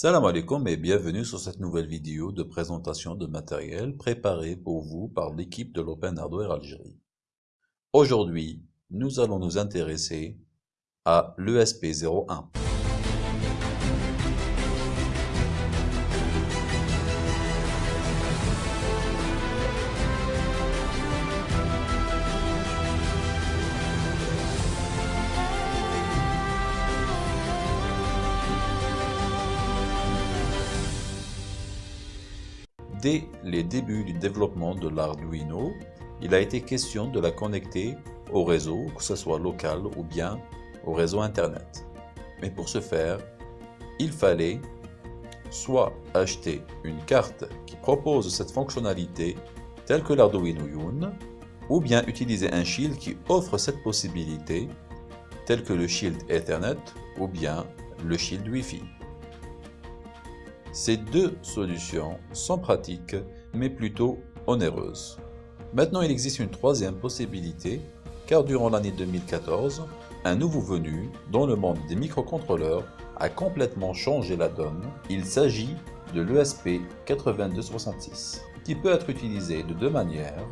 Salam alaikum et bienvenue sur cette nouvelle vidéo de présentation de matériel préparé pour vous par l'équipe de l'Open Hardware Algérie. Aujourd'hui, nous allons nous intéresser à l'ESP01. Dès les débuts du développement de l'Arduino, il a été question de la connecter au réseau, que ce soit local ou bien au réseau Internet. Mais pour ce faire, il fallait soit acheter une carte qui propose cette fonctionnalité telle que l'Arduino Yun, ou bien utiliser un shield qui offre cette possibilité tel que le shield Ethernet ou bien le shield Wi-Fi. Ces deux solutions sont pratiques, mais plutôt onéreuses. Maintenant, il existe une troisième possibilité, car durant l'année 2014, un nouveau venu dans le monde des microcontrôleurs a complètement changé la donne. Il s'agit de l'ESP8266, qui peut être utilisé de deux manières.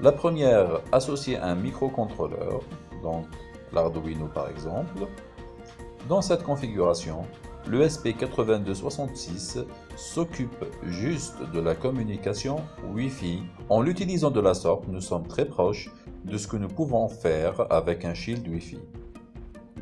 La première, associée à un microcontrôleur, donc l'Arduino par exemple. Dans cette configuration, le SP8266 s'occupe juste de la communication Wi-Fi. En l'utilisant de la sorte, nous sommes très proches de ce que nous pouvons faire avec un shield Wi-Fi.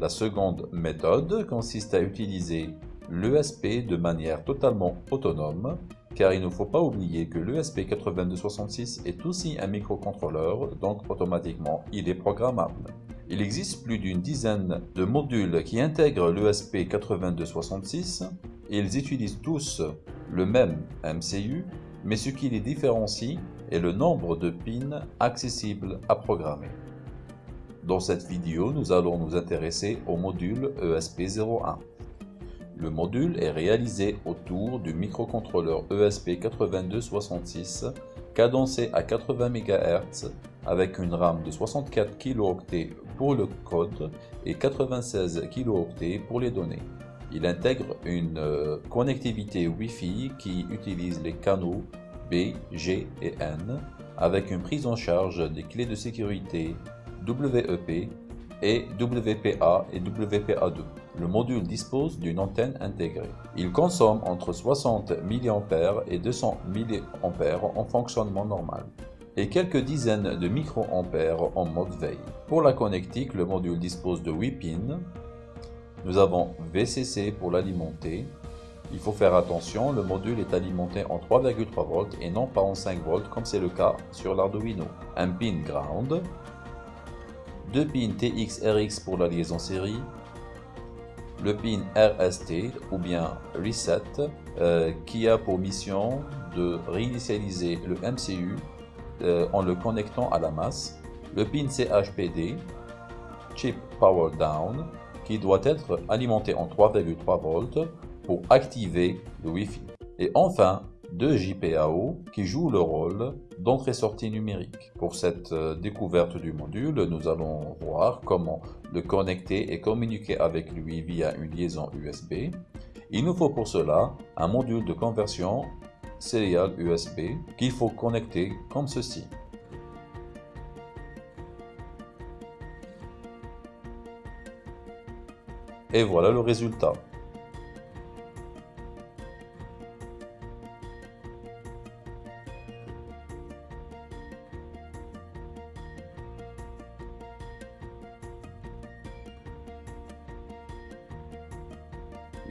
La seconde méthode consiste à utiliser l'ESP de manière totalement autonome, car il ne faut pas oublier que l'ESP8266 est aussi un microcontrôleur, donc automatiquement il est programmable. Il existe plus d'une dizaine de modules qui intègrent l'ESP8266 et ils utilisent tous le même MCU, mais ce qui les différencie est le nombre de pins accessibles à programmer. Dans cette vidéo, nous allons nous intéresser au module ESP01. Le module est réalisé autour du microcontrôleur ESP8266 cadencé à 80 MHz avec une RAM de 64 kilo-octets pour le code et 96 kilo-octets pour les données. Il intègre une euh, connectivité Wi-Fi qui utilise les canaux B, G et N avec une prise en charge des clés de sécurité WEP et WPA et WPA2. Le module dispose d'une antenne intégrée. Il consomme entre 60 mA et 200 mA en fonctionnement normal et quelques dizaines de microampères en mode veille. Pour la connectique, le module dispose de 8 pins. Nous avons VCC pour l'alimenter. Il faut faire attention, le module est alimenté en 3,3 volts et non pas en 5 volts comme c'est le cas sur l'Arduino. Un pin ground, deux pins TX-RX pour la liaison série, le pin RST ou bien Reset euh, qui a pour mission de réinitialiser le MCU euh, en le connectant à la masse, le pin CHPD, Chip Power Down, qui doit être alimenté en 3,3 volts pour activer le Wi-Fi. Et enfin, deux JPAO qui jouent le rôle d'entrée-sortie numérique. Pour cette euh, découverte du module, nous allons voir comment le connecter et communiquer avec lui via une liaison USB. Il nous faut pour cela un module de conversion serial USB qu'il faut connecter comme ceci. Et voilà le résultat.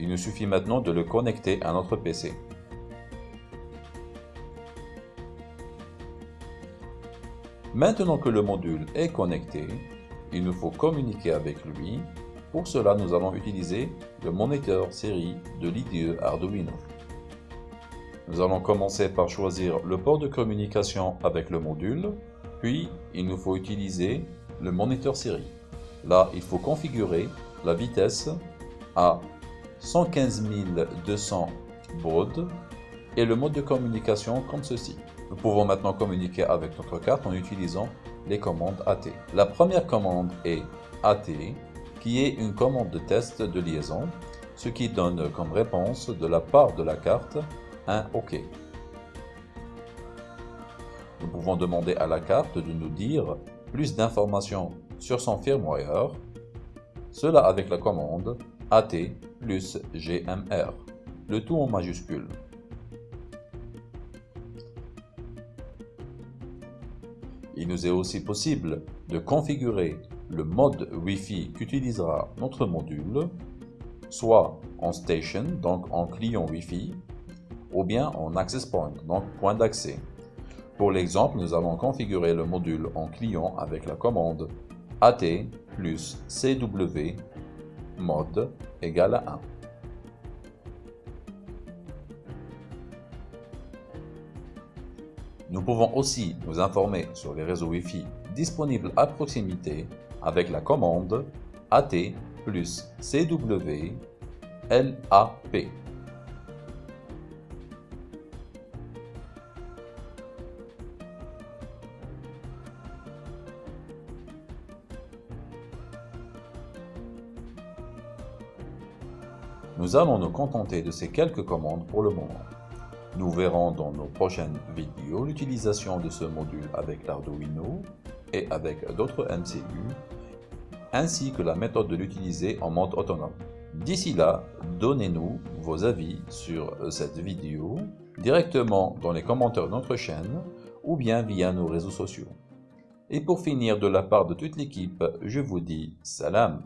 Il nous suffit maintenant de le connecter à notre PC. Maintenant que le module est connecté, il nous faut communiquer avec lui. Pour cela, nous allons utiliser le moniteur série de l'IDE Arduino. Nous allons commencer par choisir le port de communication avec le module, puis il nous faut utiliser le moniteur série. Là, il faut configurer la vitesse à 115 200 baud et le mode de communication comme ceci. Nous pouvons maintenant communiquer avec notre carte en utilisant les commandes AT. La première commande est AT, qui est une commande de test de liaison. ce qui donne comme réponse de la part de la carte un OK. Nous pouvons demander à la carte de nous dire plus d'informations sur son firmware, cela avec la commande AT plus GMR, le tout en majuscule. Il nous est aussi possible de configurer le mode Wi-Fi qu'utilisera notre module soit en station, donc en client Wi-Fi, ou bien en access point, donc point d'accès. Pour l'exemple, nous allons configurer le module en client avec la commande AT plus CW mode égale à 1. Nous pouvons aussi nous informer sur les réseaux Wi-Fi disponibles à proximité avec la commande AT plus CW LAP. Nous allons nous contenter de ces quelques commandes pour le moment. Nous verrons dans nos prochaines vidéos l'utilisation de ce module avec l'Arduino et avec d'autres MCU ainsi que la méthode de l'utiliser en mode autonome. D'ici là, donnez-nous vos avis sur cette vidéo directement dans les commentaires de notre chaîne ou bien via nos réseaux sociaux. Et pour finir, de la part de toute l'équipe, je vous dis salam